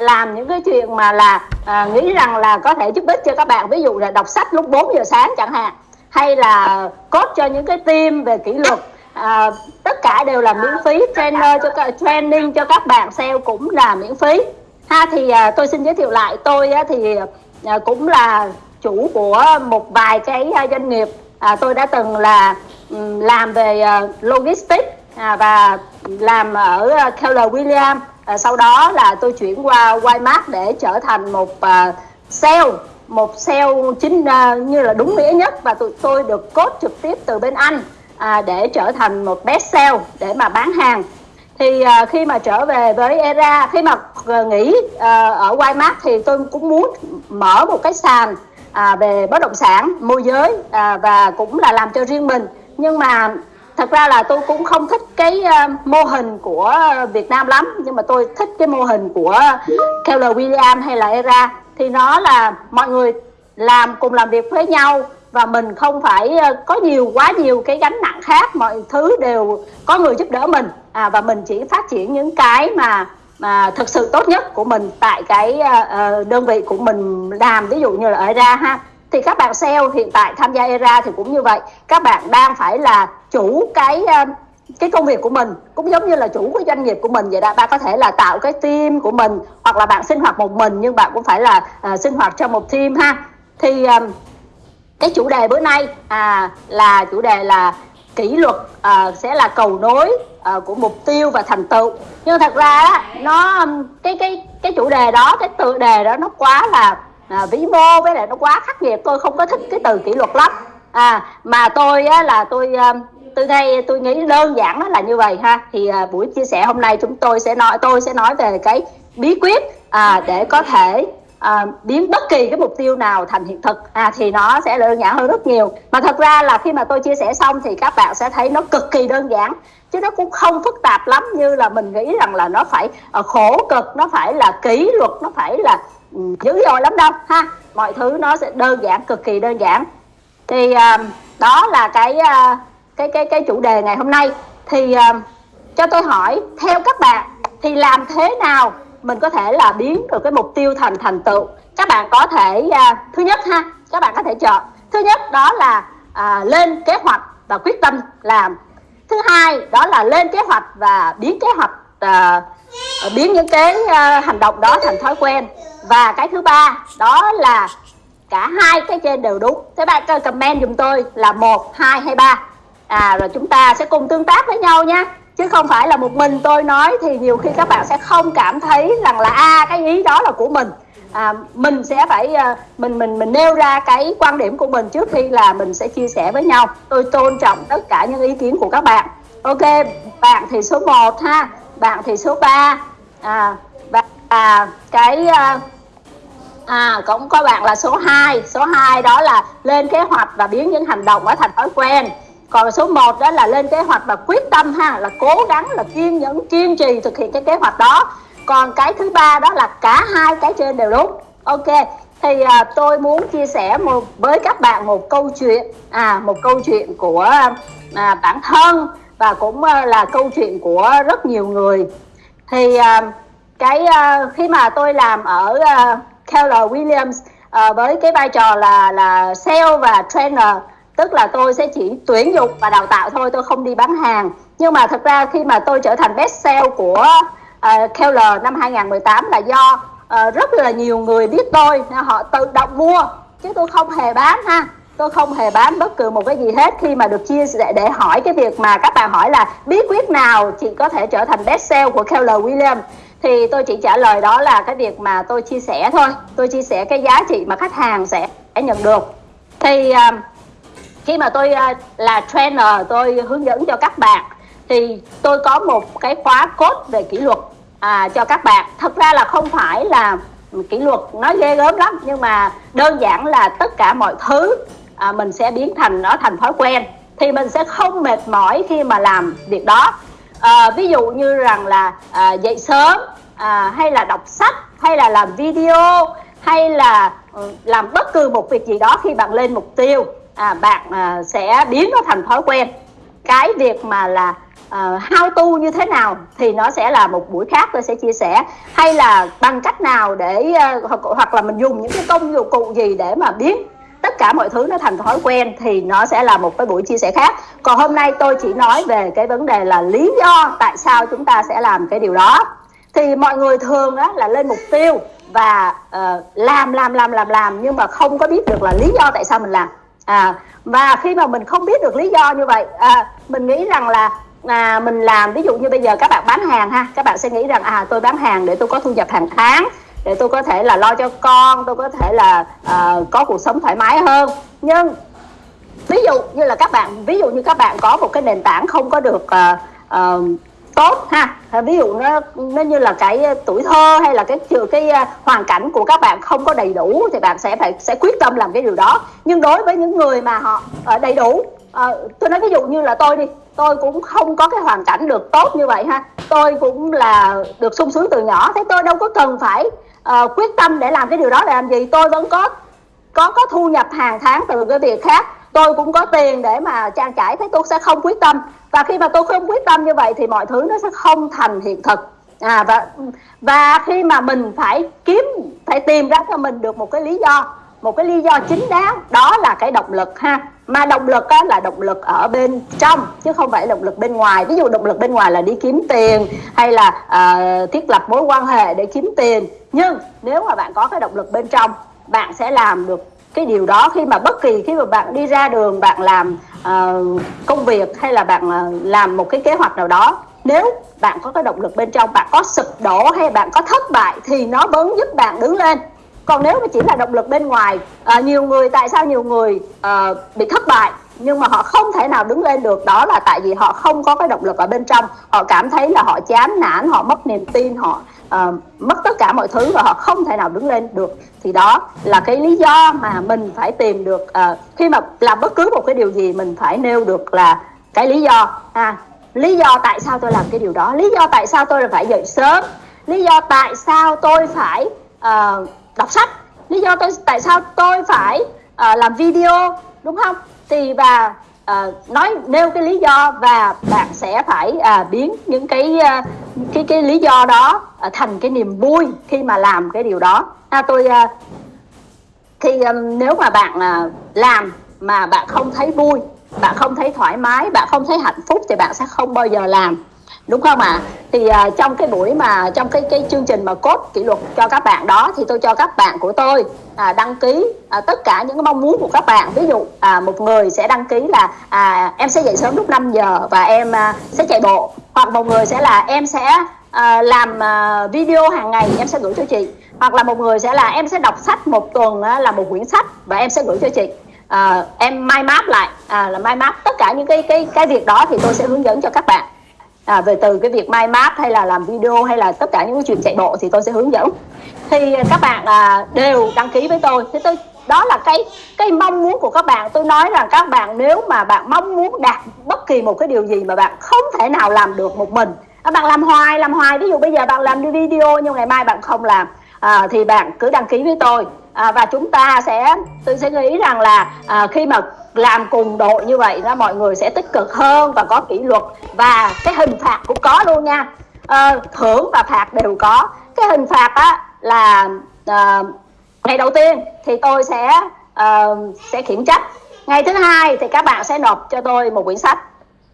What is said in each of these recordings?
làm những cái chuyện mà là à, nghĩ rằng là có thể giúp ích cho các bạn. Ví dụ là đọc sách lúc 4 giờ sáng chẳng hạn hay là cốt cho những cái team về kỷ luật. À, tất cả đều là miễn phí trainer cho các training cho các bạn sale cũng là miễn phí. Ha thì à, tôi xin giới thiệu lại tôi á, thì à, cũng là chủ của một vài cái à, doanh nghiệp. À, tôi đã từng là làm về à, logistics à, và làm ở à, Keller William à, sau đó là tôi chuyển qua Walmart để trở thành một à, sale một sale chính à, như là đúng nghĩa nhất. Và tụi tôi được cốt trực tiếp từ bên anh à, để trở thành một best sale để mà bán hàng. Thì à, khi mà trở về với era khi mà uh, nghỉ à, ở Walmart thì tôi cũng muốn mở một cái sàn à, về bất động sản môi giới à, và cũng là làm cho riêng mình. Nhưng mà thật ra là tôi cũng không thích cái uh, mô hình của Việt Nam lắm nhưng mà tôi thích cái mô hình của Keller William hay là ERA. Thì nó là mọi người làm cùng làm việc với nhau và mình không phải ờ, có nhiều quá nhiều cái gánh nặng khác mọi thứ đều có người giúp đỡ mình. À, và mình chỉ phát triển những cái mà mà thực sự tốt nhất của mình tại cái uh, đơn vị của mình làm ví dụ như là ở ERA ha. Thì các bạn sale hiện tại tham gia ERA thì cũng như vậy. Các bạn đang phải là chủ cái ờ, cái công việc của mình cũng giống như là chủ cái doanh nghiệp của mình vậy đó. Bạn có thể là tạo cái team của mình hoặc là bạn sinh hoạt một mình nhưng bạn cũng phải là uh, sinh hoạt trong một team ha. Thì uh, cái chủ đề bữa nay à, là chủ đề là kỷ luật à, sẽ là cầu nối à, của mục tiêu và thành tựu. Nhưng thật ra á, nó cái cái cái chủ đề đó cái tựa đề đó nó quá là à, vĩ mô với lại nó quá khắc nghiệt. Tôi không có thích cái từ kỷ luật lắm. À mà tôi á, là tôi từ đây tôi nghĩ đơn giản nó là như vậy ha. Thì à, buổi chia sẻ hôm nay chúng tôi sẽ nói tôi sẽ nói về cái bí quyết à, để có thể à, biến bất kỳ cái mục tiêu nào thành hiện thực. À, thì nó sẽ đơn giản hơn rất nhiều. Mà thật ra là khi mà tôi chia sẻ xong thì các bạn sẽ thấy nó cực kỳ đơn giản chứ nó cũng không phức tạp lắm như là mình nghĩ rằng là nó phải ờ, khổ cực nó phải là kỷ luật nó phải là ừ, dữ dội lắm đâu ha. Mọi thứ nó sẽ đơn giản cực kỳ đơn giản. Thì à, đó là cái à, cái cái cái chủ đề ngày hôm nay. Thì uh, cho tôi hỏi theo các bạn thì làm thế nào mình có thể là biến được cái mục tiêu thành thành tựu? Các bạn có thể uh, thứ nhất ha các bạn có thể chọn. Thứ nhất đó là uh, lên kế hoạch và quyết tâm làm. Thứ hai đó là lên kế hoạch và biến kế hoạch uh, biến những cái uh, hành động đó thành thói quen. Và cái thứ ba đó là cả hai cái trên đều đúng. Thế bạn comment dùm tôi là một hai hay ba à rồi chúng ta sẽ cùng tương tác với nhau nha chứ không phải là một mình tôi nói thì nhiều khi các bạn sẽ không cảm thấy rằng là a à, cái ý đó là của mình. À, mình sẽ phải à, mình mình mình nêu ra cái quan điểm của mình trước khi là mình sẽ chia sẻ với nhau. Tôi tôn trọng tất cả những ý kiến của các bạn. Ok bạn thì số 1 ha. Bạn thì số 3 à, và à, cái à, à cũng có bạn là số 2 số 2 đó là lên kế hoạch và biến những hành động ở thành thói quen còn số 1 đó là lên kế hoạch và quyết tâm ha là cố gắng là kiên nhẫn kiên trì thực hiện cái kế hoạch đó. Còn cái thứ ba đó là cả hai cái trên đều đúng. Ok thì à, tôi muốn chia sẻ một với các bạn một câu chuyện à một câu chuyện của à, bản thân và cũng à, là câu chuyện của rất nhiều người. Thì à, cái à, khi mà tôi làm ở à, Keller Williams à, với cái vai trò là là sale và trainer tức là tôi sẽ chỉ tuyển dụng và đào tạo thôi tôi không đi bán hàng. Nhưng mà thật ra khi mà tôi trở thành best sale của uh, Keller năm 2018 là do uh, rất là nhiều người biết tôi họ tự động mua. Chứ tôi không hề bán ha. Tôi không hề bán bất cứ một cái gì hết. Khi mà được chia sẻ để hỏi cái việc mà các bạn hỏi là bí quyết nào chị có thể trở thành best sale của Keller William thì tôi chỉ trả lời đó là cái việc mà tôi chia sẻ thôi. Tôi chia sẻ cái giá trị mà khách hàng sẽ nhận được. Thì uh, khi mà tôi à, là trainer tôi hướng dẫn cho các bạn thì tôi có một cái khóa cốt về kỷ luật à, cho các bạn. Thật ra là không phải là kỷ luật nó ghê gớm lắm nhưng mà đơn giản là tất cả mọi thứ à, mình sẽ biến thành nó thành thói quen thì mình sẽ không mệt mỏi khi mà làm việc đó. À, ví dụ như rằng là à, dậy sớm à, hay là đọc sách hay là làm video hay là ừ, làm bất cứ một việc gì đó khi bạn lên mục tiêu à, bạn à, sẽ biến nó thành thói quen. Cái việc mà là uh, how to như thế nào thì nó sẽ là một buổi khác tôi sẽ chia sẻ. Hay là bằng cách nào để uh, hoặc, hoặc là mình dùng những cái công dụng cụ gì để mà biến tất cả mọi thứ nó thành thói quen thì nó sẽ là một cái buổi chia sẻ khác. Còn hôm nay tôi chỉ nói về cái vấn đề là lý do tại sao chúng ta sẽ làm cái điều đó. Thì mọi người thường á, là lên mục tiêu và uh, làm làm làm làm làm nhưng mà không có biết được là lý do tại sao mình làm à và khi mà mình không biết được lý do như vậy à, mình nghĩ rằng là à, mình làm ví dụ như bây giờ các bạn bán hàng ha các bạn sẽ nghĩ rằng à tôi bán hàng để tôi có thu nhập hàng tháng để tôi có thể là lo cho con tôi có thể là à, có cuộc sống thoải mái hơn. Nhưng ví dụ như là các bạn ví dụ như các bạn có một cái nền tảng không có được à, à, tốt ha. À, ví dụ nó nó như là cái ờ, tuổi thơ hay là cái cái ờ, hoàn cảnh của các bạn không có đầy đủ thì bạn sẽ phải sẽ quyết tâm làm cái điều đó. Nhưng đối với những người mà họ đầy đủ à, tôi nói ví dụ như là tôi đi tôi cũng không có cái hoàn cảnh được tốt như vậy ha. Tôi cũng là được sung sướng từ nhỏ thế tôi đâu có cần phải uh, quyết tâm để làm cái điều đó để làm gì. Tôi vẫn có có có thu nhập hàng tháng từ cái việc khác. Tôi cũng có tiền để mà trang trải thế tôi sẽ không quyết tâm và khi mà tôi không quyết tâm như vậy thì mọi thứ nó sẽ không thành hiện thực. À và và khi mà mình phải kiếm phải tìm ra cho mình được một cái lý do một cái lý do chính đáng đó là cái động lực ha. Mà động lực á, là động lực ở bên trong chứ không phải động lực bên ngoài. Ví dụ động lực bên ngoài là đi kiếm tiền hay là uh, thiết lập mối quan hệ để kiếm tiền. Nhưng nếu mà bạn có cái động lực bên trong bạn sẽ làm được cái điều đó. Khi mà bất kỳ khi mà bạn đi ra đường bạn làm uh, công việc hay là bạn uh, làm một cái kế hoạch nào đó nếu bạn có cái động lực bên trong bạn có sụp đổ hay bạn có thất bại thì nó vẫn giúp bạn đứng lên còn nếu mà chỉ là động lực bên ngoài à, nhiều người tại sao nhiều người à, bị thất bại nhưng mà họ không thể nào đứng lên được? Đó là tại vì họ không có cái động lực ở bên trong. Họ cảm thấy là họ chán nản họ mất niềm tin họ uh, mất tất cả mọi thứ và họ không thể nào đứng lên được. Thì đó là cái lý do mà mình phải tìm được uh, khi mà làm bất cứ một cái điều gì mình phải nêu được là cái lý do. À, lý do tại sao tôi làm cái điều đó lý do tại sao tôi phải dậy sớm lý do tại sao tôi phải uh, đọc sách. Lý do tôi tại sao tôi phải uh, làm video đúng không? Thì và uh, ờ, nói nêu cái lý do và bạn sẽ phải uh, biến những cái uh, cái cái lý do đó uh, thành cái niềm vui khi mà làm cái điều đó. À, tôi uh, thì um, nếu mà bạn uh, làm mà bạn không thấy vui bạn không thấy thoải mái bạn không thấy hạnh phúc thì bạn sẽ không bao giờ làm đúng không ạ? À? thì uh, trong cái buổi mà trong cái cái chương trình mà cốt kỷ luật cho các bạn đó thì tôi cho các bạn của tôi à, đăng ký à, tất cả những cái mong muốn của các bạn. Ví dụ à, một người sẽ đăng ký là à, em sẽ dậy sớm lúc 5 giờ và em à, sẽ chạy bộ. Hoặc một người sẽ là em sẽ à, làm à, video hàng ngày em sẽ gửi cho chị. Hoặc là một người sẽ là em sẽ đọc sách một tuần à, là một quyển sách và em sẽ gửi cho chị. À, em mai map lại à, là mai map tất cả những cái cái cái việc đó thì tôi sẽ hướng dẫn cho các bạn à, về từ cái việc mai map hay là làm video hay là tất cả những cái chuyện chạy bộ thì tôi sẽ hướng dẫn. Thì à, các bạn à, đều đăng ký với tôi. Thế tôi đó là cái cái mong muốn của các bạn. Tôi nói rằng các bạn nếu mà bạn mong muốn đạt bất kỳ một cái điều gì mà bạn không thể nào làm được một mình. À, bạn làm hoài làm hoài. Ví dụ bây giờ bạn làm đi video nhưng ngày mai bạn không làm à, thì bạn cứ đăng ký với tôi. À, và chúng ta sẽ tôi sẽ nghĩ rằng là à, khi mà làm cùng đội như vậy đó mọi người sẽ tích cực hơn và có kỷ luật. Và cái hình phạt cũng có luôn nha. À, thưởng và phạt đều có. Cái hình phạt á là à, ngày đầu tiên thì tôi sẽ à, sẽ khiển trách. Ngày thứ hai thì các bạn sẽ nộp cho tôi một quyển sách.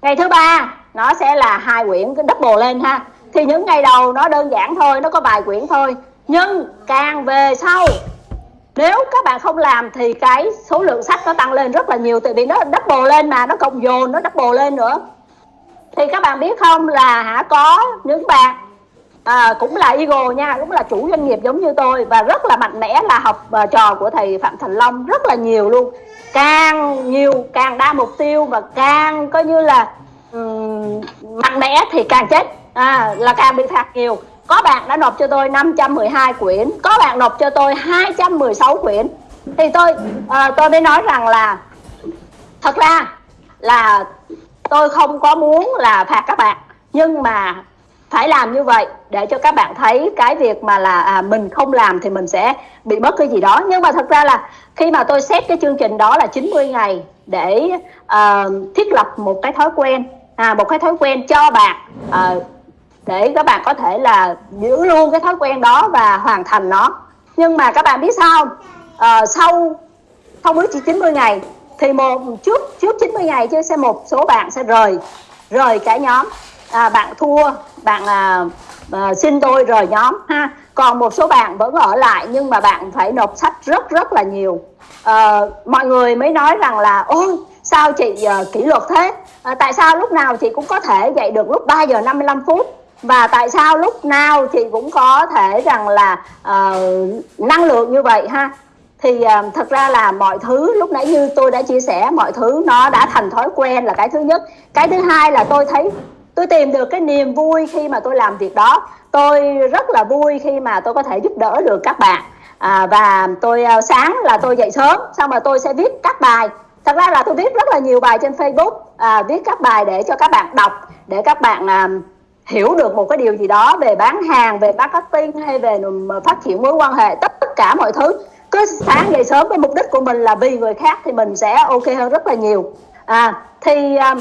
Ngày thứ ba nó sẽ là hai quyển cái double lên ha. Thì những ngày đầu nó đơn giản thôi nó có vài quyển thôi. Nhưng càng về sau nếu các bạn không làm thì cái số lượng sách nó tăng lên rất là nhiều tại vì nó double lên mà nó cộng dồn nó double lên nữa. Thì các bạn biết không là hả có những bạn à, cũng là Eagle nha cũng là chủ doanh nghiệp giống như tôi và rất là mạnh mẽ là học uh, trò của thầy Phạm Thành Long rất là nhiều luôn. Càng nhiều càng đa mục tiêu và càng coi như là um, mạnh mẽ thì càng chết à, là càng bị phạt nhiều có bạn đã nộp cho tôi 512 quyển có bạn nộp cho tôi 216 quyển. Thì tôi à, tôi mới nói rằng là thật ra là tôi không có muốn là phạt các bạn nhưng mà phải làm như vậy để cho các bạn thấy cái việc mà là à, mình không làm thì mình sẽ bị mất cái gì đó. Nhưng mà thật ra là khi mà tôi xét cái chương trình đó là 90 ngày để uh, thiết lập một cái thói quen à, một cái thói quen cho bạn uh, để các bạn có thể là giữ luôn cái thói quen đó và hoàn thành nó. Nhưng mà các bạn biết sao à, sau sau mới chỉ 90 ngày thì một trước trước 90 ngày chứ sẽ một số bạn sẽ rời rời cả nhóm. À, bạn thua bạn à, à, xin tôi rời nhóm ha. Còn một số bạn vẫn ở lại nhưng mà bạn phải nộp sách rất rất là nhiều. À, mọi người mới nói rằng là ôi sao chị à, kỷ luật thế? À, tại sao lúc nào chị cũng có thể dậy được lúc 3 giờ 55 phút? Và tại sao lúc nào chị cũng có thể rằng là uh, năng lượng như vậy ha? Thì uh, thật ra là mọi thứ lúc nãy như tôi đã chia sẻ mọi thứ nó đã thành thói quen là cái thứ nhất. Cái thứ hai là tôi thấy tôi tìm được cái niềm vui khi mà tôi làm việc đó. Tôi rất là vui khi mà tôi có thể giúp đỡ được các bạn. À, và tôi uh, sáng là tôi dậy sớm xong rồi tôi sẽ viết các bài. Thật ra là tôi viết rất là nhiều bài trên facebook. À, viết các bài để cho các bạn đọc để các bạn uh, hiểu được một cái điều gì đó về bán hàng về marketing hay về ờ, phát triển mối quan hệ tất, cả mọi thứ. Cứ sáng dậy sớm với mục đích của mình là vì người khác thì mình sẽ ok hơn rất là nhiều. À thì à,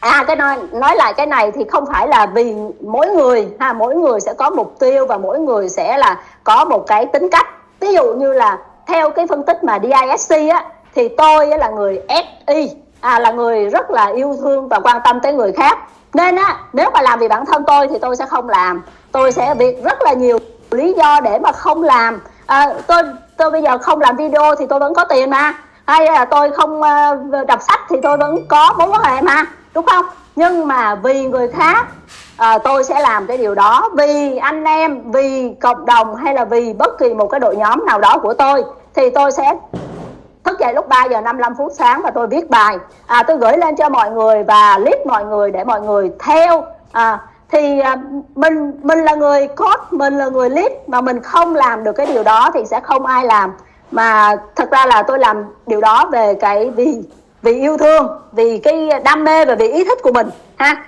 à cái nói nói lại cái này thì không phải là vì mỗi người ha mỗi người sẽ có mục tiêu và mỗi người sẽ là có một cái tính cách. Ví dụ như là theo cái phân tích mà DISC á thì tôi là người SI à là người rất là yêu thương và quan tâm tới người khác nên á nếu mà làm vì bản thân tôi thì tôi sẽ không làm. Tôi sẽ việc rất là nhiều lý do để mà không làm. À, tôi tôi bây giờ không làm video thì tôi vẫn có tiền mà. Hay là tôi không uh, đọc sách thì tôi vẫn có mối quan hệ mà đúng không? Nhưng mà vì người khác à, tôi sẽ làm cái điều đó vì anh em vì cộng đồng hay là vì bất kỳ một cái đội nhóm nào đó của tôi thì tôi sẽ thức dậy lúc 3 giờ 55 phút sáng và tôi viết bài. À, tôi gửi lên cho mọi người và clip mọi người để mọi người theo. À, thì à, mình mình là người code mình là người lead mà mình không làm được cái điều đó thì sẽ không ai làm. Mà thật ra là tôi làm điều đó về cái vì vì yêu thương vì cái đam mê và vì ý thích của mình ha.